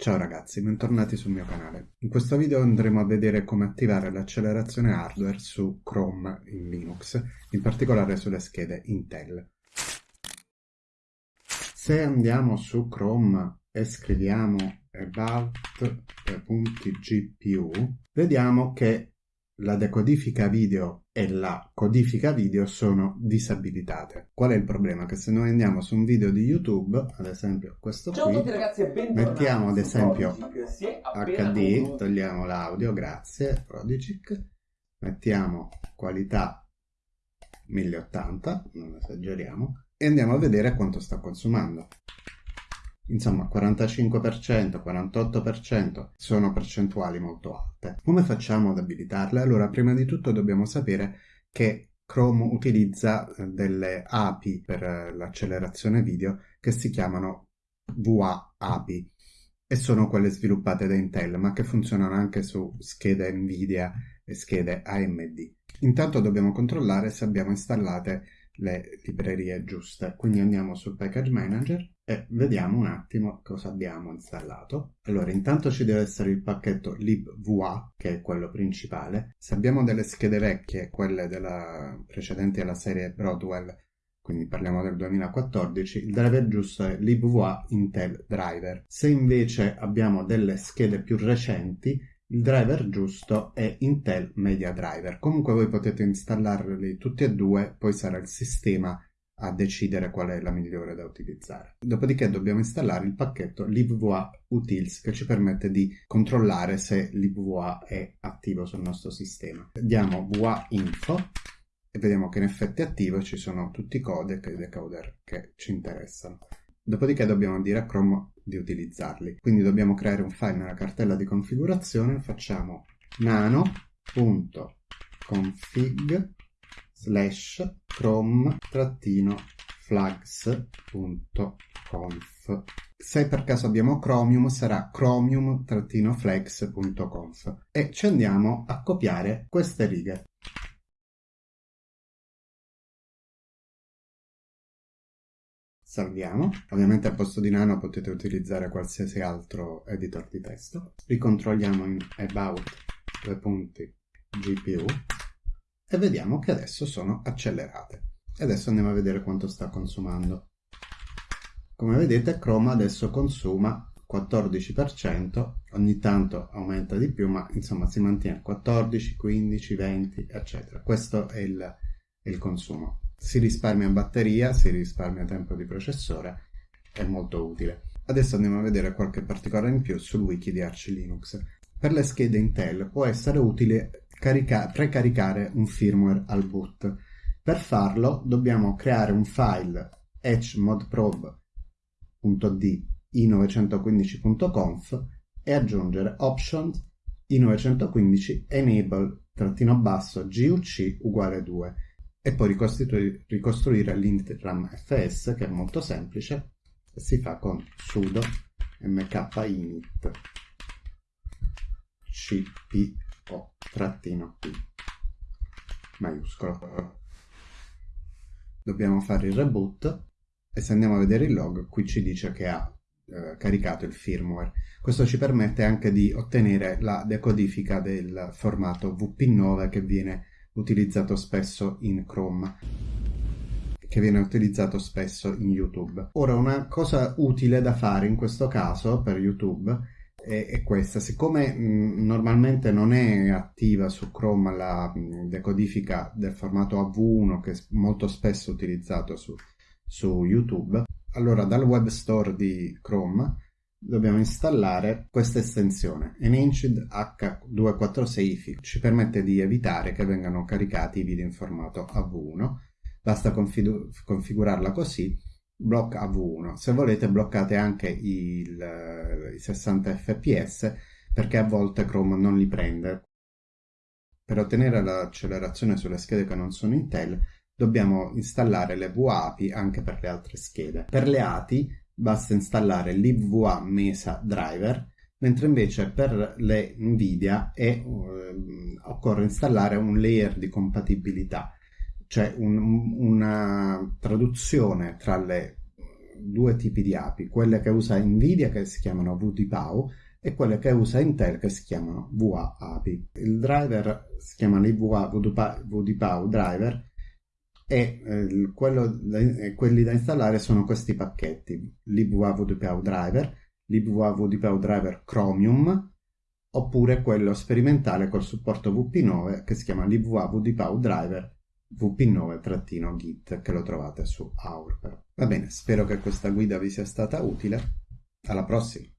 Ciao ragazzi, bentornati sul mio canale. In questo video andremo a vedere come attivare l'accelerazione hardware su Chrome in Linux, in particolare sulle schede Intel. Se andiamo su Chrome e scriviamo about.gpu, vediamo che la decodifica video e la codifica video sono disabilitate. Qual è il problema? Che se noi andiamo su un video di YouTube, ad esempio questo Ciao qui, tutti ragazzi mettiamo ad esempio HD, togliamo l'audio, grazie, Prodigic, mettiamo qualità 1080, non esageriamo, e andiamo a vedere quanto sta consumando. Insomma, 45%, 48% sono percentuali molto alte. Come facciamo ad abilitarle? Allora, prima di tutto dobbiamo sapere che Chrome utilizza eh, delle API per eh, l'accelerazione video che si chiamano VA API e sono quelle sviluppate da Intel, ma che funzionano anche su schede Nvidia e schede AMD. Intanto dobbiamo controllare se abbiamo installate le librerie giuste. Quindi andiamo sul Package Manager e vediamo un attimo cosa abbiamo installato. Allora, intanto ci deve essere il pacchetto libva, che è quello principale. Se abbiamo delle schede vecchie, quelle della, precedenti alla serie Broadwell, quindi parliamo del 2014, il driver giusto è libva Intel Driver. Se invece abbiamo delle schede più recenti, il driver giusto è Intel Media Driver. Comunque voi potete installarli tutti e due, poi sarà il sistema a decidere qual è la migliore da utilizzare. Dopodiché dobbiamo installare il pacchetto libva utils che ci permette di controllare se libva è attivo sul nostro sistema. Diamo va info e vediamo che in effetti è attivo e ci sono tutti i codec e i decoder che ci interessano. Dopodiché dobbiamo dire a Chrome di utilizzarli. Quindi dobbiamo creare un file nella cartella di configurazione, facciamo nano.config slash chrome-flags.conf se per caso abbiamo Chromium sarà chromium-flags.conf e ci andiamo a copiare queste righe salviamo. Ovviamente al posto di Nano potete utilizzare qualsiasi altro editor di testo. Ricontrolliamo in About due punti GPU e vediamo che adesso sono accelerate. E adesso andiamo a vedere quanto sta consumando. Come vedete Chrome adesso consuma 14%, ogni tanto aumenta di più, ma insomma si mantiene 14, 15, 20, eccetera. Questo è il, il consumo si risparmia batteria, si risparmia tempo di processore, è molto utile. Adesso andiamo a vedere qualche particolare in più sul wiki di Arch Linux. Per le schede Intel può essere utile precaricare un firmware al boot. Per farlo dobbiamo creare un file hmodprobe.d i915.conf e aggiungere options i915 enable-guc uguale 2 e poi ricostruire, l'intram fs che è molto semplice si fa con sudo mkinit cpo trattino p maiuscolo dobbiamo fare il reboot e se andiamo a vedere il log qui ci dice che ha eh, caricato il firmware questo ci permette anche di ottenere la decodifica del formato vp9 che viene utilizzato spesso in Chrome che viene utilizzato spesso in YouTube. Ora una cosa utile da fare in questo caso per YouTube è, è questa, siccome mh, normalmente non è attiva su Chrome la mh, decodifica del formato AV1 che è molto spesso utilizzato su, su YouTube, allora dal web store di Chrome dobbiamo installare questa estensione. Enhanced H246 ci permette di evitare che vengano caricati i video in formato AV1 basta config configurarla così blocca AV1 se volete bloccate anche il, i 60 fps perché a volte Chrome non li prende. Per ottenere l'accelerazione sulle schede che non sono Intel dobbiamo installare le VAPI anche per le altre schede. Per le ATI basta installare libva Mesa Driver, mentre invece per le Nvidia è, eh, occorre installare un layer di compatibilità, cioè un, una traduzione tra le due tipi di API, quelle che usa Nvidia che si chiamano VDPAU e quelle che usa Intel che si chiamano VA API. Il driver si chiama l'IVA VDPAU driver e eh, quello, eh, quelli da installare sono questi pacchetti, l'IVA VDPAU driver, l'IVA VDPAU driver Chromium oppure quello sperimentale col supporto VP9 che si chiama l'IVA VDPAU driver VP9-git che lo trovate su Aurper. Va bene, spero che questa guida vi sia stata utile. Alla prossima!